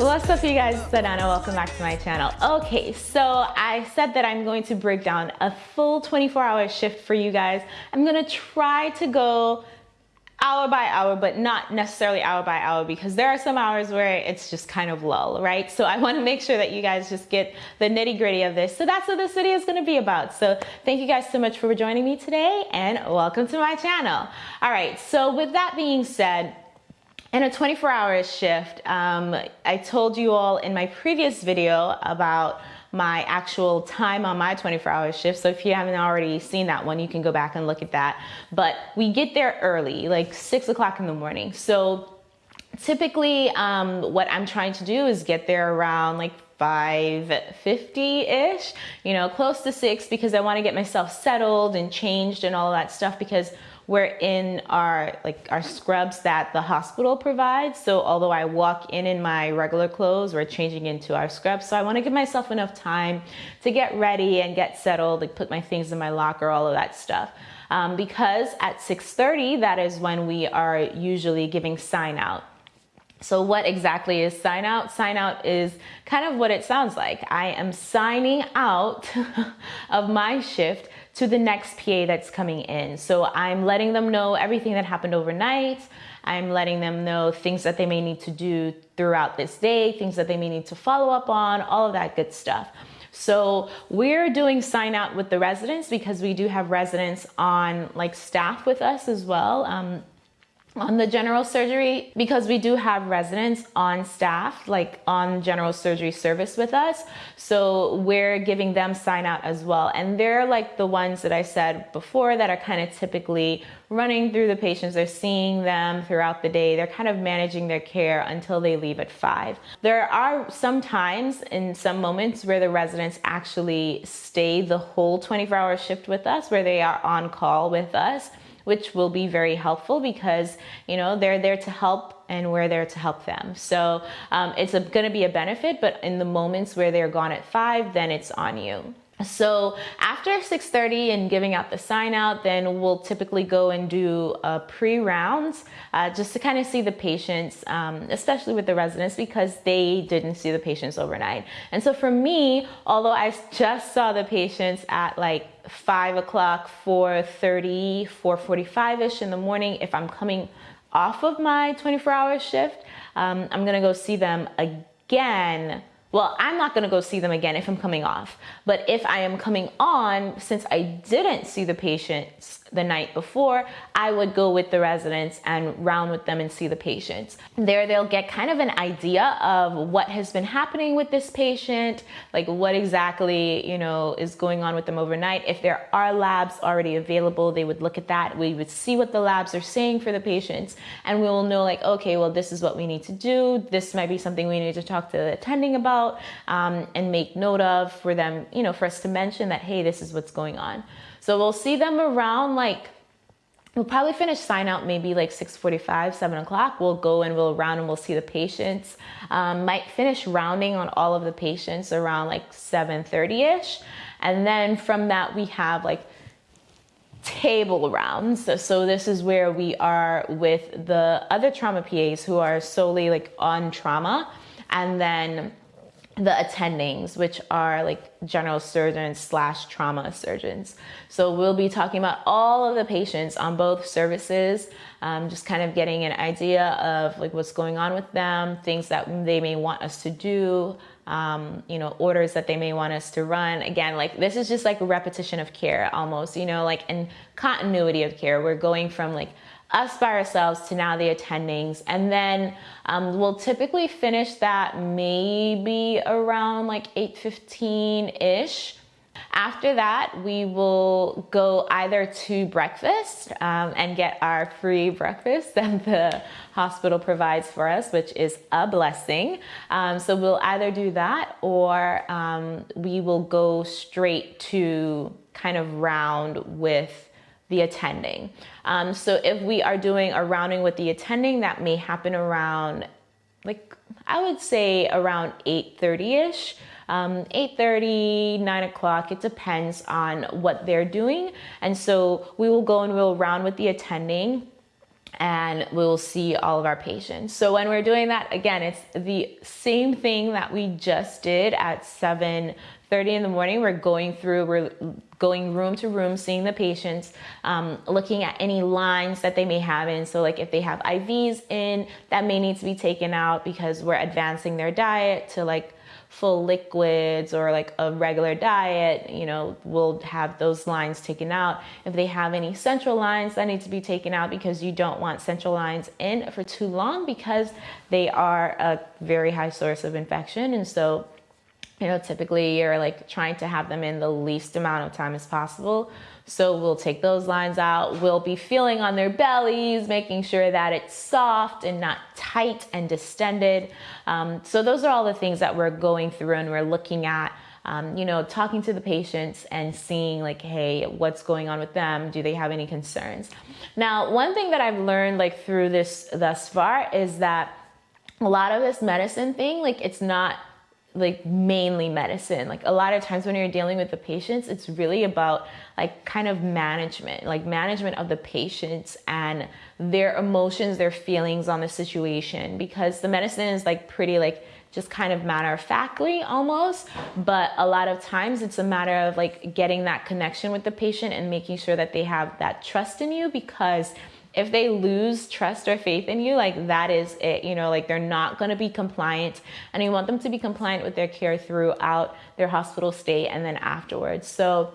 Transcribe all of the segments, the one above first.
What's up you guys, it's Adana, welcome back to my channel. Okay, so I said that I'm going to break down a full 24 hour shift for you guys. I'm gonna try to go hour by hour, but not necessarily hour by hour because there are some hours where it's just kind of lull, right? So I wanna make sure that you guys just get the nitty gritty of this. So that's what this video is gonna be about. So thank you guys so much for joining me today and welcome to my channel. All right, so with that being said, in a 24 hour shift, um, I told you all in my previous video about my actual time on my 24 hour shift. So if you haven't already seen that one, you can go back and look at that. But we get there early, like six o'clock in the morning. So typically um, what I'm trying to do is get there around like 550-ish, you know, close to six because I want to get myself settled and changed and all that stuff because we're in our like our scrubs that the hospital provides. So although I walk in in my regular clothes, we're changing into our scrubs. So I want to give myself enough time to get ready and get settled, like put my things in my locker, all of that stuff. Um, because at 6.30, that is when we are usually giving sign out. So what exactly is sign out? Sign out is kind of what it sounds like. I am signing out of my shift to the next PA that's coming in. So I'm letting them know everything that happened overnight. I'm letting them know things that they may need to do throughout this day, things that they may need to follow up on, all of that good stuff. So we're doing sign out with the residents because we do have residents on like staff with us as well. Um, on the general surgery because we do have residents on staff like on general surgery service with us. So we're giving them sign out as well. And they're like the ones that i said before that are kind of typically running through the patients. They're seeing them throughout the day. They're kind of managing their care until they leave at five. There are some times in some moments where the residents actually stay the whole 24 hour shift with us where they are on call with us which will be very helpful because, you know, they're there to help and we're there to help them. So um, it's going to be a benefit, but in the moments where they're gone at five, then it's on you. So after 6.30 and giving out the sign out, then we'll typically go and do a pre-rounds uh, just to kind of see the patients, um, especially with the residents because they didn't see the patients overnight. And so for me, although I just saw the patients at like 5 o'clock, 4.30, 4.45ish in the morning, if I'm coming off of my 24 hour shift, um, I'm gonna go see them again well, I'm not gonna go see them again if I'm coming off. But if I am coming on, since I didn't see the patients the night before, I would go with the residents and round with them and see the patients. There they'll get kind of an idea of what has been happening with this patient, like what exactly, you know, is going on with them overnight. If there are labs already available, they would look at that. We would see what the labs are saying for the patients and we will know like, okay, well, this is what we need to do. This might be something we need to talk to the attending about um, and make note of for them, you know, for us to mention that, hey, this is what's going on. So we'll see them around like, we'll probably finish sign out maybe like 6.45, 7 o'clock. We'll go and we'll round and we'll see the patients. Um, might finish rounding on all of the patients around like 7.30ish. And then from that we have like table rounds. So, so this is where we are with the other trauma PAs who are solely like on trauma. And then the attendings, which are like general surgeons slash trauma surgeons. So we'll be talking about all of the patients on both services, um, just kind of getting an idea of like what's going on with them, things that they may want us to do, um, you know, orders that they may want us to run. Again, like this is just like a repetition of care almost, you know, like in continuity of care. We're going from like us by ourselves to now the attendings. And then um, we'll typically finish that maybe around like 8.15-ish. After that, we will go either to breakfast um, and get our free breakfast that the hospital provides for us, which is a blessing. Um, so we'll either do that or um, we will go straight to kind of round with the attending. Um, so if we are doing a rounding with the attending, that may happen around, like, I would say around 8.30ish. Um, 8.30, 9 o'clock, it depends on what they're doing. And so we will go and we'll round with the attending and we'll see all of our patients. So when we're doing that, again, it's the same thing that we just did at 7 30 in the morning. We're going through, we're going room to room, seeing the patients, um, looking at any lines that they may have in. So, like if they have IVs in, that may need to be taken out because we're advancing their diet to like full liquids or like a regular diet, you know, we'll have those lines taken out. If they have any central lines that need to be taken out because you don't want central lines in for too long because they are a very high source of infection. And so you know, typically you're like trying to have them in the least amount of time as possible. So we'll take those lines out. We'll be feeling on their bellies, making sure that it's soft and not tight and distended. Um, so those are all the things that we're going through and we're looking at. Um, you know, talking to the patients and seeing like, hey, what's going on with them? Do they have any concerns? Now, one thing that I've learned like through this thus far is that a lot of this medicine thing, like it's not like mainly medicine. Like a lot of times when you're dealing with the patients, it's really about like kind of management, like management of the patients and their emotions, their feelings on the situation because the medicine is like pretty like just kind of matter of factly almost but a lot of times it's a matter of like getting that connection with the patient and making sure that they have that trust in you because if they lose trust or faith in you, like that is it, you know, like they're not going to be compliant. And you want them to be compliant with their care throughout their hospital stay and then afterwards. So,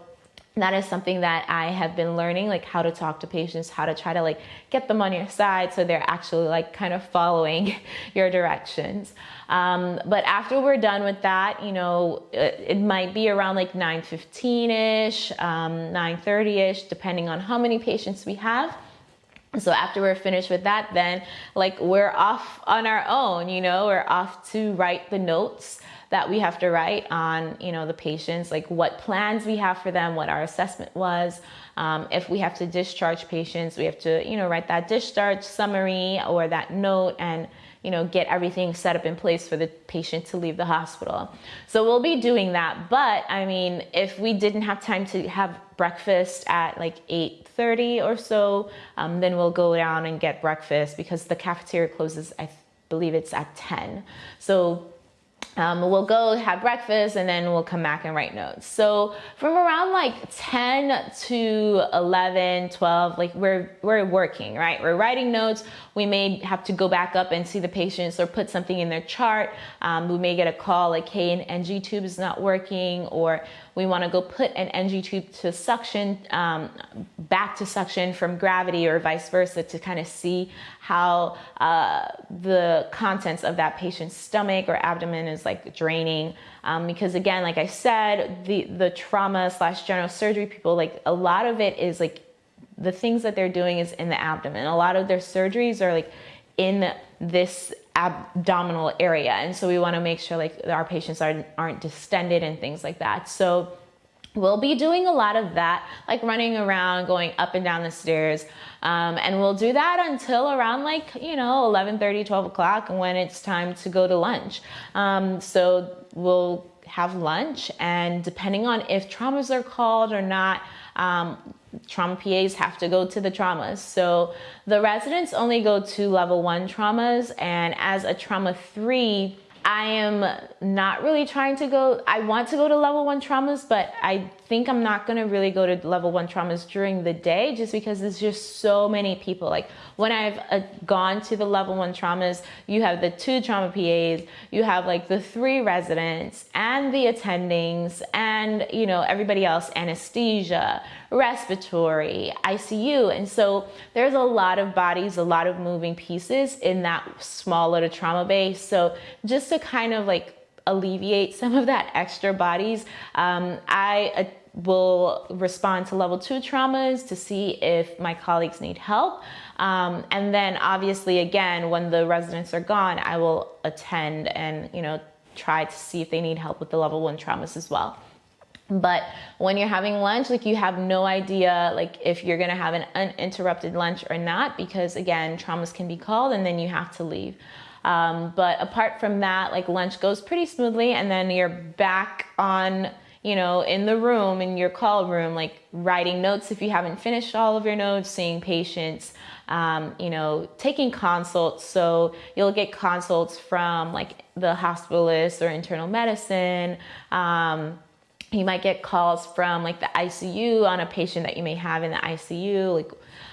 that is something that I have been learning, like how to talk to patients, how to try to like get them on your side so they're actually like kind of following your directions. Um, but after we're done with that, you know, it, it might be around like 9:15 ish, um, 9:30 ish, depending on how many patients we have so after we're finished with that then like we're off on our own you know? We're off to write the notes that we have to write on you know the patients like what plans we have for them what our assessment was. Um, if we have to discharge patients we have to you know write that discharge summary or that note and you know get everything set up in place for the patient to leave the hospital. So we'll be doing that but i mean if we didn't have time to have breakfast at like 8 30 or so, um, then we'll go down and get breakfast because the cafeteria closes, I believe it's at 10. So um, we'll go have breakfast and then we'll come back and write notes. So from around like 10 to 11, 12, like we're, we're working, right? We're writing notes. We may have to go back up and see the patients or put something in their chart. Um, we may get a call like, hey, an NG tube is not working or we want to go put an NG tube to suction, um, back to suction from gravity or vice versa to kind of see how uh, the contents of that patient's stomach or abdomen is like draining. Um, because again, like I said, the, the trauma slash general surgery people, like a lot of it is like the things that they're doing is in the abdomen. A lot of their surgeries are like in this abdominal area. And so we want to make sure like our patients aren't, aren't distended and things like that. So we'll be doing a lot of that, like running around, going up and down the stairs. Um, and we'll do that until around like, you know, 11, 30, 12 o'clock when it's time to go to lunch. Um, so we'll have lunch and depending on if traumas are called or not, um, trauma PAs have to go to the traumas. So the residents only go to level one traumas, and as a trauma three, I am not really trying to go, I want to go to level one traumas, but I think I'm not gonna really go to level one traumas during the day just because there's just so many people. Like when I've uh, gone to the level one traumas, you have the two trauma PAs, you have like the three residents and the attendings and, you know, everybody else, anesthesia, respiratory, ICU. And so there's a lot of bodies, a lot of moving pieces in that small little trauma base. So just to kind of like alleviate some of that extra bodies, um, I uh, will respond to level two traumas to see if my colleagues need help. Um, and then obviously again, when the residents are gone, I will attend and, you know, try to see if they need help with the level one traumas as well. But when you're having lunch, like you have no idea like if you're gonna have an uninterrupted lunch or not, because again, traumas can be called and then you have to leave. Um, but apart from that, like lunch goes pretty smoothly, and then you're back on, you know, in the room, in your call room, like writing notes if you haven't finished all of your notes, seeing patients, um, you know, taking consults. So you'll get consults from like the hospitalist or internal medicine. Um, you might get calls from like the ICU on a patient that you may have in the ICU, like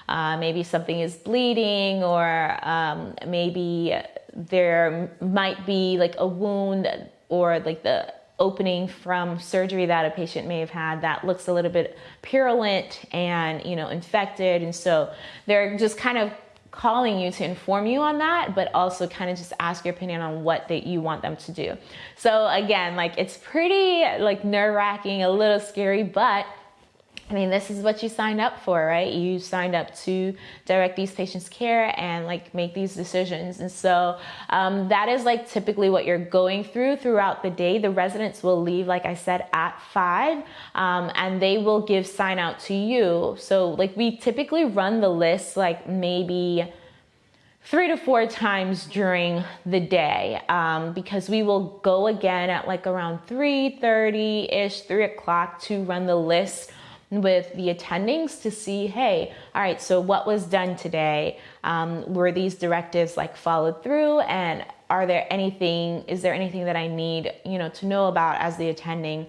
uh, maybe something is bleeding, or um, maybe there might be like a wound or like the opening from surgery that a patient may have had that looks a little bit purulent and you know infected. And so they're just kind of calling you to inform you on that but also kind of just ask your opinion on what that you want them to do. So again like it's pretty like nerve-wracking a little scary but I mean, this is what you signed up for, right? You signed up to direct these patients' care and like make these decisions. And so um, that is like typically what you're going through throughout the day. The residents will leave, like I said, at five, um, and they will give sign out to you. So like we typically run the list like maybe three to four times during the day um, because we will go again at like around 3.30 ish 3 o'clock to run the list with the attendings to see, hey, all right, so what was done today? Um, were these directives like followed through? And are there anything, is there anything that I need, you know, to know about as the attending?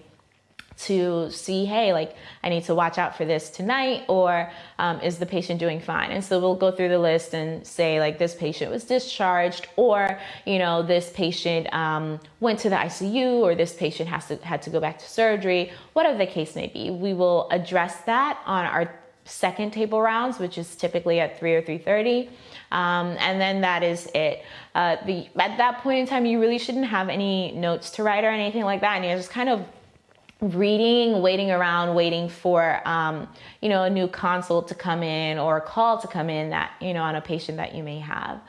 To see, hey, like I need to watch out for this tonight, or um, is the patient doing fine? And so we'll go through the list and say, like, this patient was discharged, or you know, this patient um, went to the ICU, or this patient has to had to go back to surgery, whatever the case may be. We will address that on our second table rounds, which is typically at three or three thirty. Um, and then that is it. Uh, the, at that point in time, you really shouldn't have any notes to write or anything like that, and you're just kind of reading, waiting around, waiting for um, you know a new consult to come in or a call to come in that you know on a patient that you may have.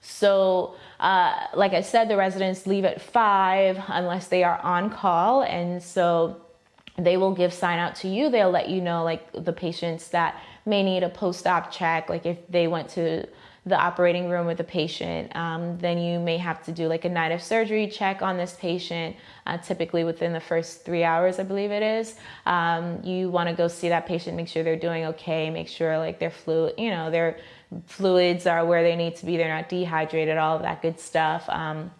So, uh, like I said, the residents leave at five unless they are on call, and so they will give sign out to you. They'll let you know like the patients that may need a post-op check, like if they went to the operating room with a patient, um, then you may have to do like a night of surgery check on this patient, uh, typically within the first three hours, I believe it is. Um, you want to go see that patient, make sure they're doing okay, make sure like their fluid, you know, their fluids are where they need to be, they're not dehydrated, all of that good stuff. Um,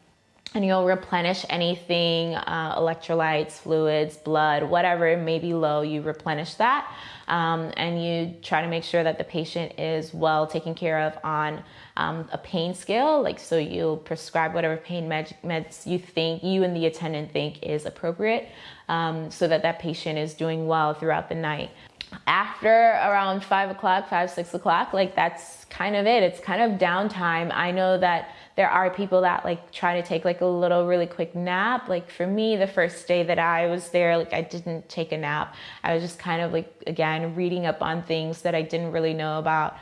and you'll replenish anything uh, electrolytes, fluids, blood, whatever may be low, you replenish that. Um, and you try to make sure that the patient is well taken care of on um, a pain scale. Like, so you'll prescribe whatever pain med- meds you think, you and the attendant think is appropriate um, so that that patient is doing well throughout the night after around five o'clock, five, six o'clock, like that's kind of it. It's kind of downtime. I know that there are people that like try to take like a little really quick nap. Like for me, the first day that I was there, like I didn't take a nap. I was just kind of like, again, reading up on things that I didn't really know about.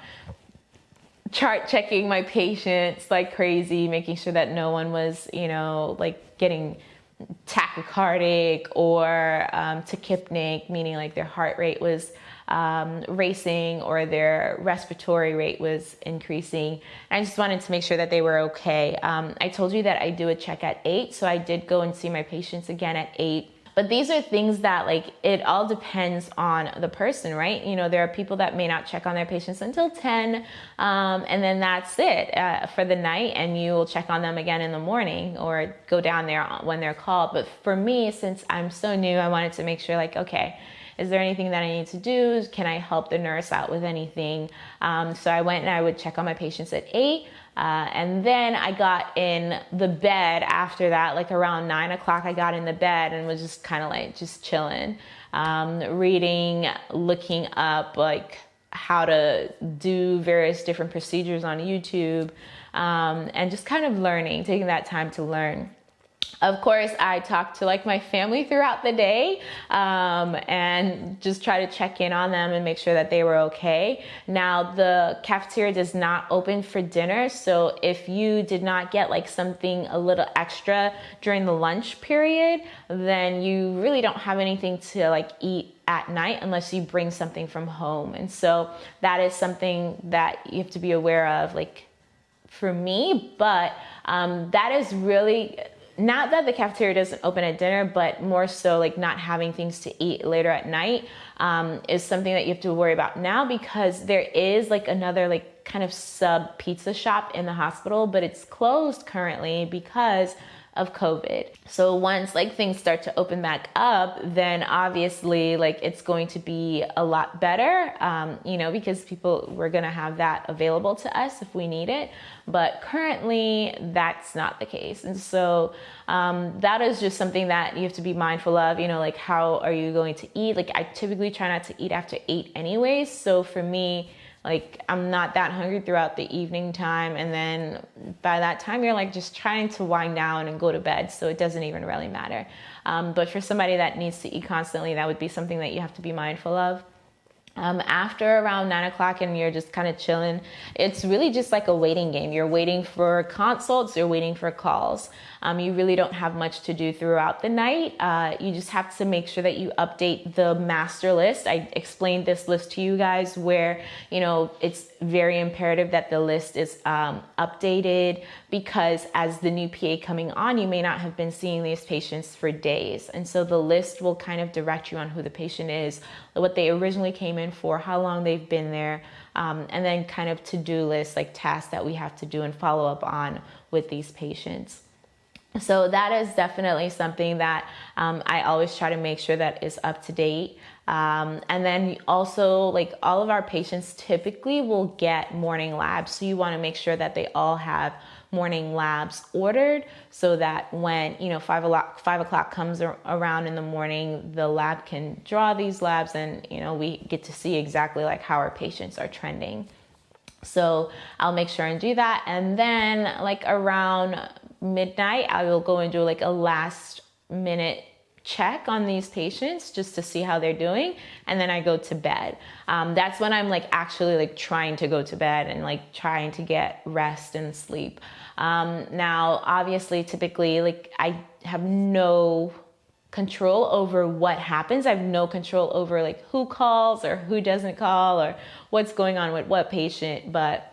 Chart checking my patients like crazy, making sure that no one was, you know, like getting tachycardic or um, tachypneic, meaning like their heart rate was um, racing or their respiratory rate was increasing. I just wanted to make sure that they were okay. Um, I told you that I do a check at eight, so I did go and see my patients again at eight. But these are things that, like, it all depends on the person, right? You know, there are people that may not check on their patients until 10, um, and then that's it uh, for the night, and you will check on them again in the morning or go down there when they're called. But for me, since I'm so new, I wanted to make sure, like, okay, is there anything that I need to do? Can I help the nurse out with anything? Um, so I went and I would check on my patients at eight. Uh, and then I got in the bed after that, like around nine o'clock, I got in the bed and was just kind of like just chilling, um, reading, looking up like how to do various different procedures on YouTube, um, and just kind of learning, taking that time to learn. Of course, I talk to like my family throughout the day um, and just try to check in on them and make sure that they were okay. Now, the cafeteria does not open for dinner, so if you did not get like something a little extra during the lunch period, then you really don't have anything to like eat at night unless you bring something from home. And so that is something that you have to be aware of, like for me, but um, that is really not that the cafeteria doesn't open at dinner, but more so like not having things to eat later at night um, is something that you have to worry about now because there is like another like kind of sub pizza shop in the hospital, but it's closed currently because of COVID. So once like things start to open back up, then obviously like it's going to be a lot better, um, you know, because people we're gonna have that available to us if we need it. But currently, that's not the case, and so um, that is just something that you have to be mindful of. You know, like how are you going to eat? Like I typically try not to eat after eight, anyways. So for me like I'm not that hungry throughout the evening time. And then by that time, you're like just trying to wind down and go to bed. So it doesn't even really matter. Um, but for somebody that needs to eat constantly, that would be something that you have to be mindful of. Um, after around nine o'clock and you're just kind of chilling, it's really just like a waiting game. You're waiting for consults, you're waiting for calls. Um, you really don't have much to do throughout the night. Uh, you just have to make sure that you update the master list. I explained this list to you guys where, you know, it's very imperative that the list is um, updated because as the new PA coming on, you may not have been seeing these patients for days. And so the list will kind of direct you on who the patient is, what they originally came in for, how long they've been there, um, and then kind of to-do lists like tasks that we have to do and follow up on with these patients. So that is definitely something that um, I always try to make sure that is up to date. Um, and then also, like all of our patients typically will get morning labs. So you want to make sure that they all have morning labs ordered so that when you know five o'clock five o'clock comes around in the morning the lab can draw these labs and you know we get to see exactly like how our patients are trending. So i'll make sure and do that. And then like around midnight, I will go and do like a last minute check on these patients just to see how they're doing and then i go to bed. Um, that's when i'm like actually like trying to go to bed and like trying to get rest and sleep. Um, now obviously typically like i have no control over what happens. I have no control over like who calls or who doesn't call or what's going on with what patient but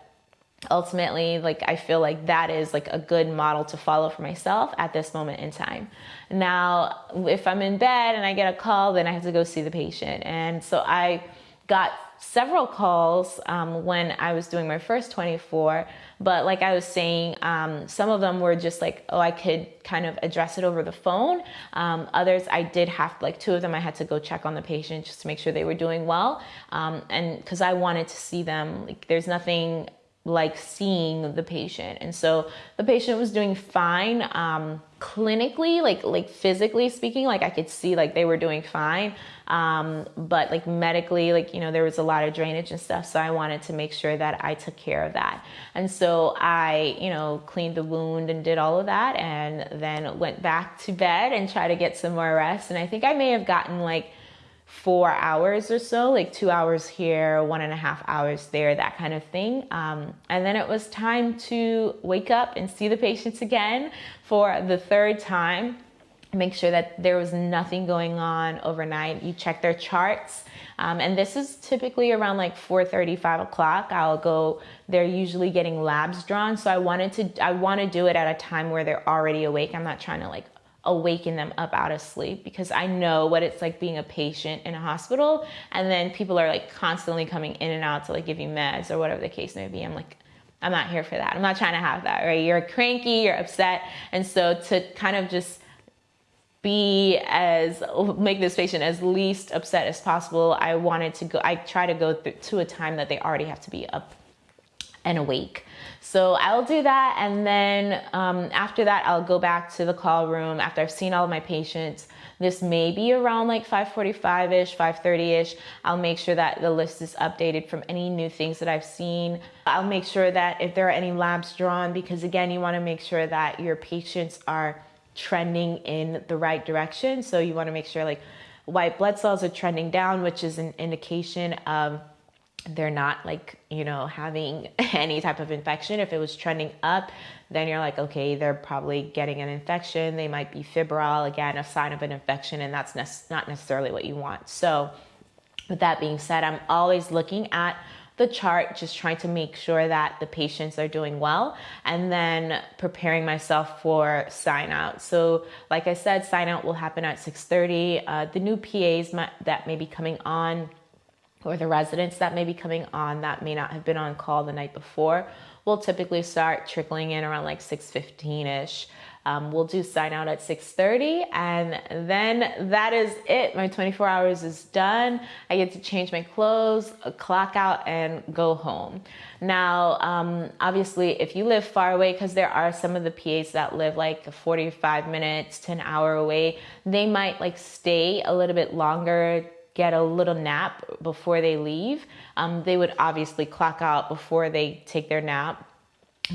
ultimately like i feel like that is like a good model to follow for myself at this moment in time. Now if i'm in bed and i get a call then i have to go see the patient. And so i got several calls um, when i was doing my first 24 but like i was saying um, some of them were just like oh i could kind of address it over the phone. Um, others i did have like two of them i had to go check on the patient just to make sure they were doing well. Um, and because i wanted to see them like there's nothing like seeing the patient. And so the patient was doing fine um, clinically like like physically speaking like i could see like they were doing fine. Um, but like medically like you know there was a lot of drainage and stuff so i wanted to make sure that i took care of that. And so i you know cleaned the wound and did all of that and then went back to bed and tried to get some more rest. And i think i may have gotten like four hours or so, like two hours here, one and a half hours there, that kind of thing. Um, and then it was time to wake up and see the patients again for the third time. Make sure that there was nothing going on overnight. You check their charts. Um, and this is typically around like 4.30, 5 o'clock. I'll go, they're usually getting labs drawn. So I wanted to, I want to do it at a time where they're already awake. I'm not trying to like awaken them up out of sleep because I know what it's like being a patient in a hospital and then people are like constantly coming in and out to like give you meds or whatever the case may be. I'm like, I'm not here for that. I'm not trying to have that, right? You're cranky, you're upset. And so to kind of just be as make this patient as least upset as possible, I wanted to go I try to go to a time that they already have to be up and awake. So I'll do that. And then um, after that, I'll go back to the call room after I've seen all of my patients. This may be around like 545-ish, 530-ish. I'll make sure that the list is updated from any new things that I've seen. I'll make sure that if there are any labs drawn, because again, you wanna make sure that your patients are trending in the right direction. So you wanna make sure like white blood cells are trending down, which is an indication of they're not like you know having any type of infection if it was trending up then you're like okay they're probably getting an infection they might be febrile again a sign of an infection and that's ne- not necessarily what you want so with that being said i'm always looking at the chart, just trying to make sure that the patients are doing well, and then preparing myself for sign out. So, like I said, sign out will happen at 6:30. Uh, the new PAs that may be coming on or the residents that may be coming on that may not have been on call the night before will typically start trickling in around like 6.15ish um, we'll do sign out at 6.30 and then that is it. My 24 hours is done. I get to change my clothes clock out and go home. Now um, obviously if you live far away because there are some of the pas that live like 45 minutes to an hour away they might like stay a little bit longer get a little nap before they leave. Um, they would obviously clock out before they take their nap,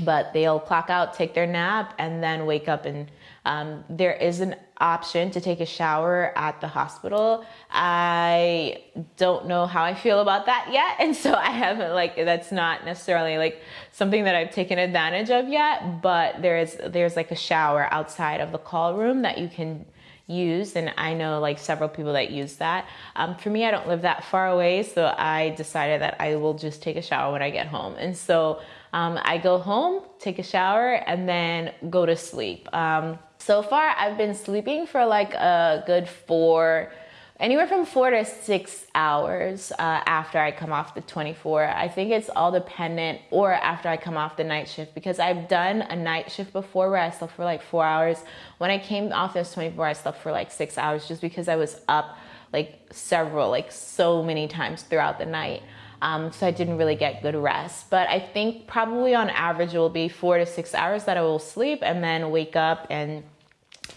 but they'll clock out, take their nap, and then wake up. And um, there is an option to take a shower at the hospital. I don't know how I feel about that yet. And so I haven't, like, that's not necessarily like something that I've taken advantage of yet, but there is, there's like a shower outside of the call room that you can use and i know like several people that use that. Um, for me i don't live that far away so i decided that i will just take a shower when i get home. And so um, i go home take a shower and then go to sleep. Um, so far i've been sleeping for like a good four anywhere from four to six hours uh, after I come off the 24. I think it's all dependent, or after I come off the night shift, because I've done a night shift before where I slept for like four hours. When I came off this 24, I slept for like six hours just because I was up like several, like so many times throughout the night. Um, so I didn't really get good rest. But I think probably on average it will be four to six hours that I will sleep and then wake up and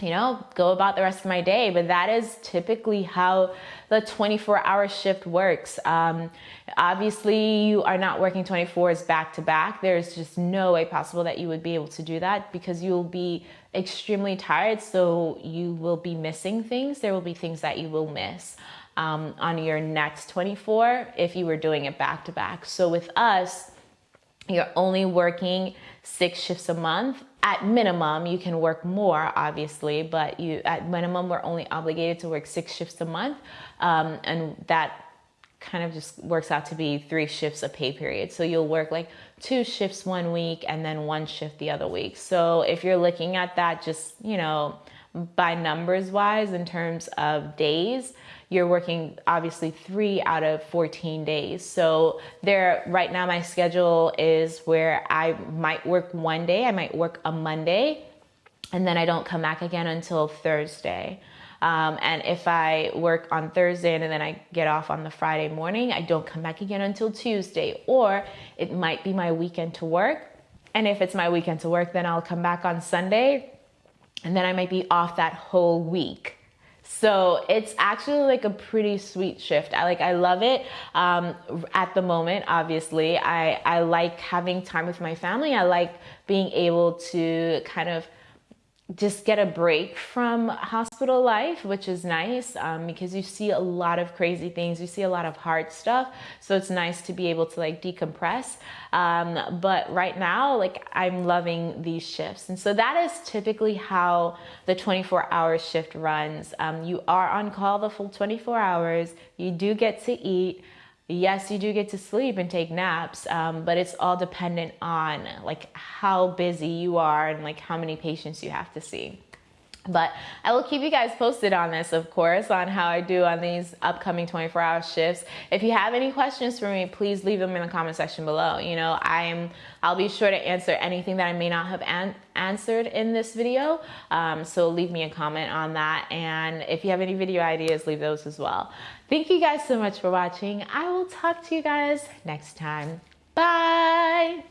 you know, go about the rest of my day. But that is typically how the 24 hour shift works. Um, obviously, you are not working 24s back to back. There's just no way possible that you would be able to do that because you'll be extremely tired. So you will be missing things. There will be things that you will miss. Um, on your next 24 if you were doing it back to back. So with us, you're only working six shifts a month at minimum you can work more obviously but you at minimum we're only obligated to work six shifts a month um, and that kind of just works out to be three shifts a pay period. So you'll work like two shifts one week and then one shift the other week. So if you're looking at that just you know by numbers wise in terms of days you're working obviously three out of 14 days. So there, right now, my schedule is where I might work one day, I might work a Monday, and then I don't come back again until Thursday. Um, and if I work on Thursday and then I get off on the Friday morning, I don't come back again until Tuesday. Or it might be my weekend to work. And if it's my weekend to work, then I'll come back on Sunday and then I might be off that whole week. So it's actually like a pretty sweet shift. I like I love it. Um, at the moment, obviously, I I like having time with my family. I like being able to kind of just get a break from hospital life, which is nice um, because you see a lot of crazy things. You see a lot of hard stuff. So it's nice to be able to like decompress. Um, but right now, like I'm loving these shifts. And so that is typically how the 24 hour shift runs. Um, you are on call the full 24 hours. You do get to eat yes you do get to sleep and take naps um, but it's all dependent on like how busy you are and like how many patients you have to see but I will keep you guys posted on this, of course, on how I do on these upcoming 24 hour shifts. If you have any questions for me, please leave them in the comment section below. You know, I'm, I'll be sure to answer anything that I may not have an answered in this video. Um, so leave me a comment on that. And if you have any video ideas, leave those as well. Thank you guys so much for watching. I will talk to you guys next time. Bye.